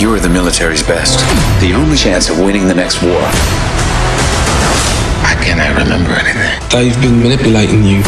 You are the military's best. The only chance of winning the next war. I cannot remember anything. They've been manipulating you.